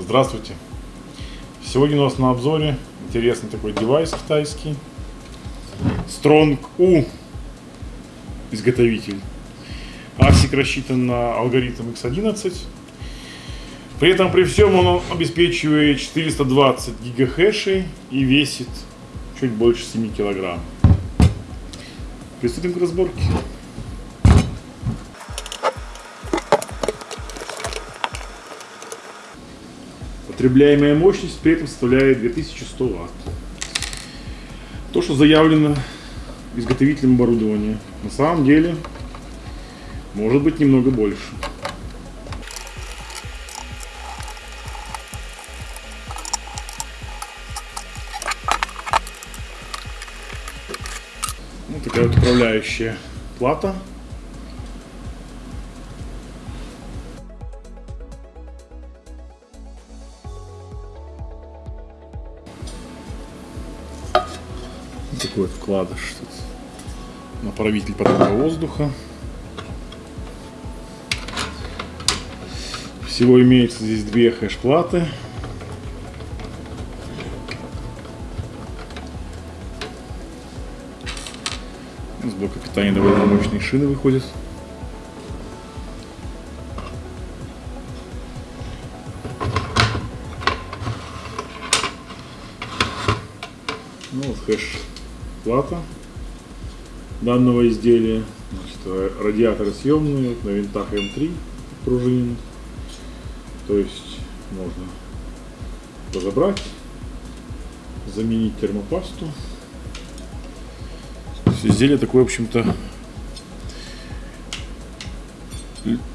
Здравствуйте! Сегодня у нас на обзоре интересный такой девайс китайский. Strong U изготовитель. ASIC рассчитан на алгоритм X11. При этом при всем он обеспечивает 420 гигахэшей и весит чуть больше 7 килограмм. Приступим к разборке. Потребляемая мощность при этом составляет 2100 Вт. То, что заявлено изготовителем оборудования, на самом деле может быть немного больше. Вот такая вот управляющая плата такой вкладыш тут. Направитель потока воздуха. Всего имеется здесь две хэш-платы. С блока питания довольно мощные шины выходят. Ну вот хэш плата данного изделия. Значит, радиаторы съемные на винтах М3 пружин. То есть можно разобрать, заменить термопасту. изделие такое, в общем-то,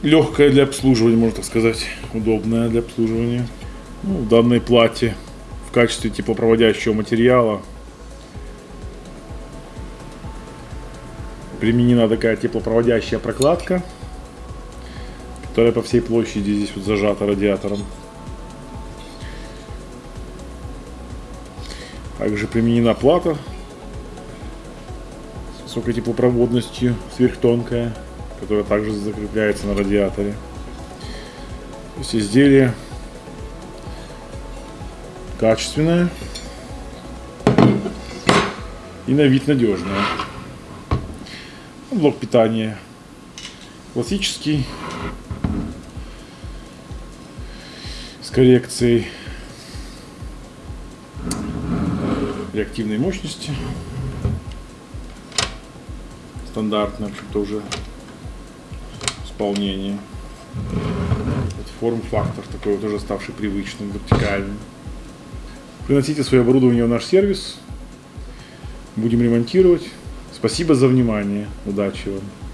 легкое для обслуживания, можно так сказать, удобное для обслуживания. Ну, в данной плате в качестве теплопроводящего материала применена такая теплопроводящая прокладка, которая по всей площади здесь вот зажата радиатором. Также применена плата с высокой теплопроводностью, сверхтонкая, которая также закрепляется на радиаторе. То есть изделие качественное и на вид надежное. Блок питания классический с коррекцией реактивной мощности. Стандартное, в общем-то, уже исполнение. Форм-фактор такой вот уже ставший привычным, вертикальным. Приносите свое оборудование в наш сервис. Будем ремонтировать. Спасибо за внимание. Удачи вам.